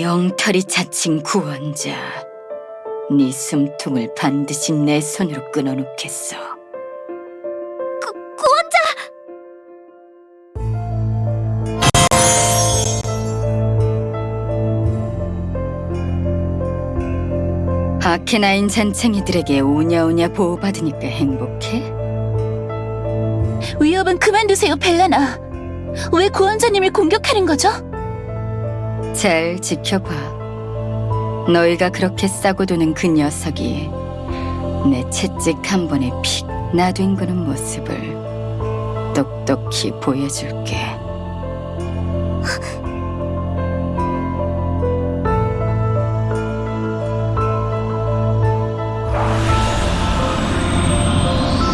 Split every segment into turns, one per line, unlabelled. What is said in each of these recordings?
영털이 자칭 구원자. 네 숨통을 반드시 내 손으로 끊어놓겠어.
구, 구원자!
아케나인 잔챙이들에게 오냐오냐 보호받으니까 행복해?
위협은 그만두세요, 벨라나. 왜 구원자님을 공격하는 거죠?
잘 지켜봐. 너희가 그렇게 싸고 도는 그 녀석이 내 채찍 한 번에 픽 놔둔거는 모습을 똑똑히 보여줄게.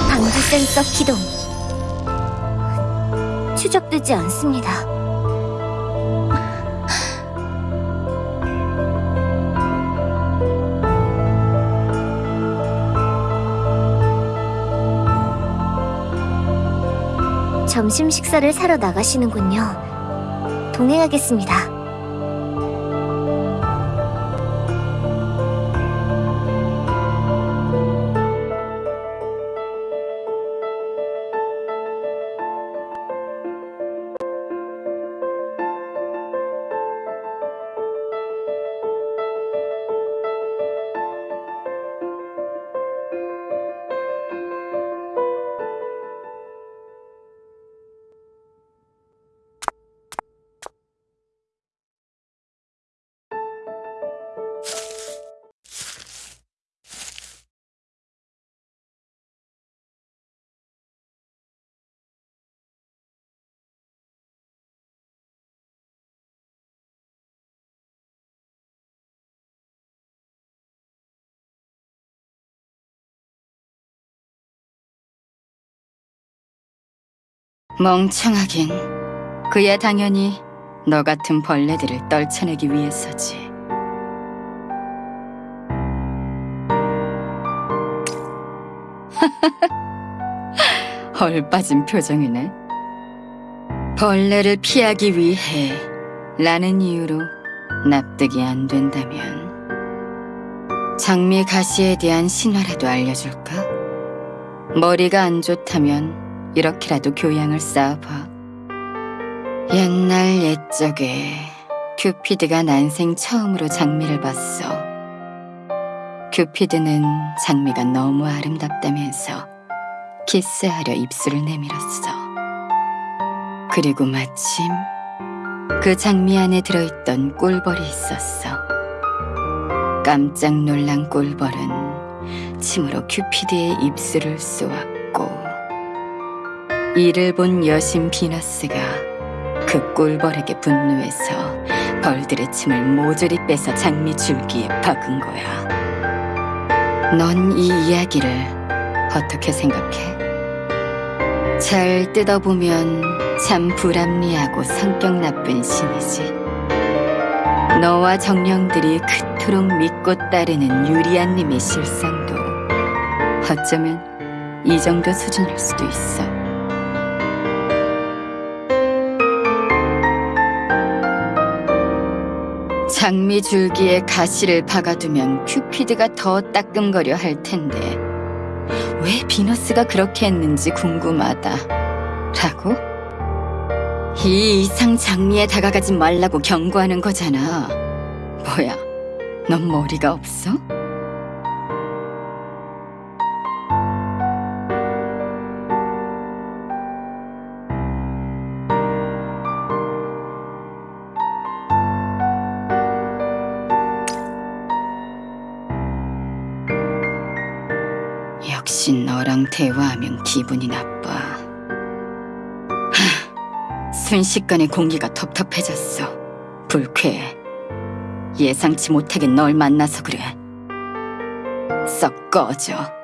방지 센서 기동. 추적되지 않습니다. 점심 식사를 사러 나가시는군요. 동행하겠습니다.
멍청하긴. 그야 당연히 너 같은 벌레들을 떨쳐내기 위해서지. 헐 빠진 표정이네. 벌레를 피하기 위해 라는 이유로 납득이 안 된다면 장미 가시에 대한 신화라도 알려줄까? 머리가 안 좋다면 이렇게라도 교양을 쌓아봐. 옛날 옛적에 큐피드가 난생 처음으로 장미를 봤어. 큐피드는 장미가 너무 아름답다면서 키스하려 입술을 내밀었어. 그리고 마침 그 장미 안에 들어있던 꿀벌이 있었어. 깜짝 놀란 꿀벌은 침으로 큐피드의 입술을 쏘았고 이를 본 여신 비너스가 그 꿀벌에게 분노해서 벌들의 침을 모조리 빼서 장미 줄기에 박은 거야. 넌 이 이야기를 어떻게 생각해? 잘 뜯어보면 참 불합리하고 성격 나쁜 신이지. 너와 정령들이 그토록 믿고 따르는 유리안님의 실상도 어쩌면 이 정도 수준일 수도 있어. 장미 줄기에 가시를 박아두면 큐피드가 더 따끔거려 할 텐데 왜 비너스가 그렇게 했는지 궁금하다. 라고? 이 이상 장미에 다가가지 말라고 경고하는 거잖아. 뭐야, 넌 머리가 없어? 역시 너랑 대화하면 기분이 나빠. 하, 순식간에 공기가 텁텁해졌어. 불쾌해. 예상치 못하게 널 만나서 그래. 썩 꺼져.